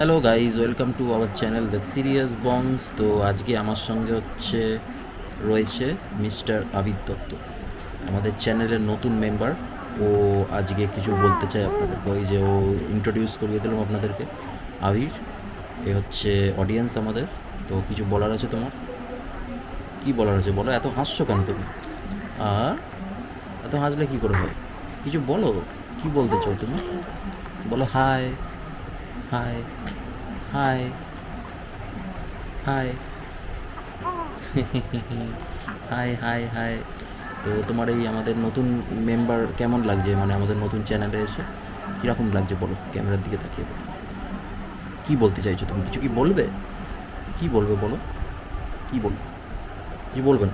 Hello guys welcome to our channel the serious bongs তো আজকে আমার সঙ্গে হচ্ছে রয়েছে মিস্টার আবির দত্ত, আমাদের চ্যানেলের নতুন মেম্বার ও আজকে কিছু বলতে চাই আপনাদেরকে, ওই যে ও ইন্ট্রোডিউস করিয়ে দিলাম আপনাদেরকে। আবির, এ হচ্ছে অডিয়েন্স আমাদের। তো কিছু বলার আছে তোমার? কি বলার আছে বলো? এত হাসছো কেন তুমি? আর এত হাসলে কি করে হয়? কিছু বলো, কি বলতে চাও তুমি? বলো hi hi hi hi hi hi hi তো তোমার এই আমাদের নতুন মেম্বার কেমন লাগছে? মানে আমাদের নতুন চ্যানেলে এসে কীরকম লাগছে বলো? ক্যামেরার দিকে তাকিয়ে বলো। কী বলতে চাইছো তুমি? কিছু কি বলবে? কি বলবে বলো? কি বলবে কিছু বলবে না?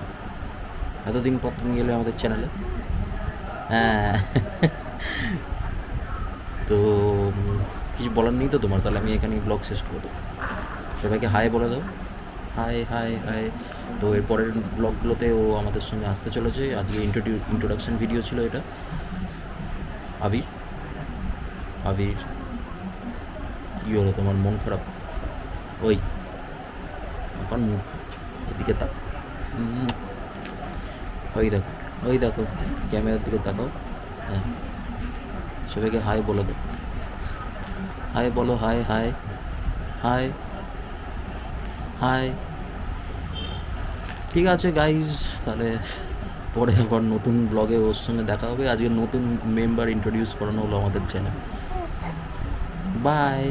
এতদিন পর তুমি গেলে আমাদের চ্যানেলে হ্যাঁ। তো কিছু বলার নেই তো তোমার, তাহলে আমি এখানে ব্লগ শেষ করে দেবো। সবাইকে হাই বলে দাও। হাই হাই হাই তো এরপরের ব্লগগুলোতে ও আমাদের সঙ্গে আসতে চলেছে। আজকে ইন্ট্রোডিউ ইন্ট্রোডাকশন ভিডিও ছিল এটা। আবির। আবির। কী হলো তোমার, মন খারাপ? ওই। আমার মুখ। এদিকে তাক। ওই দেখো ওই দেখো। ক্যামেরার দিকে তাকাও। হ্যাঁ। সবাইকে হাই বলে দাও। হাই বলো হাই হাই হাই হাই ঠিক আছে গাইজ তাহলে পরে আবার নতুন ব্লগে ওর সঙ্গে দেখা হবে। আজকে নতুন মেম্বার ইন্ট্রোডিউস করানো হলো আমাদের চ্যানেল বাই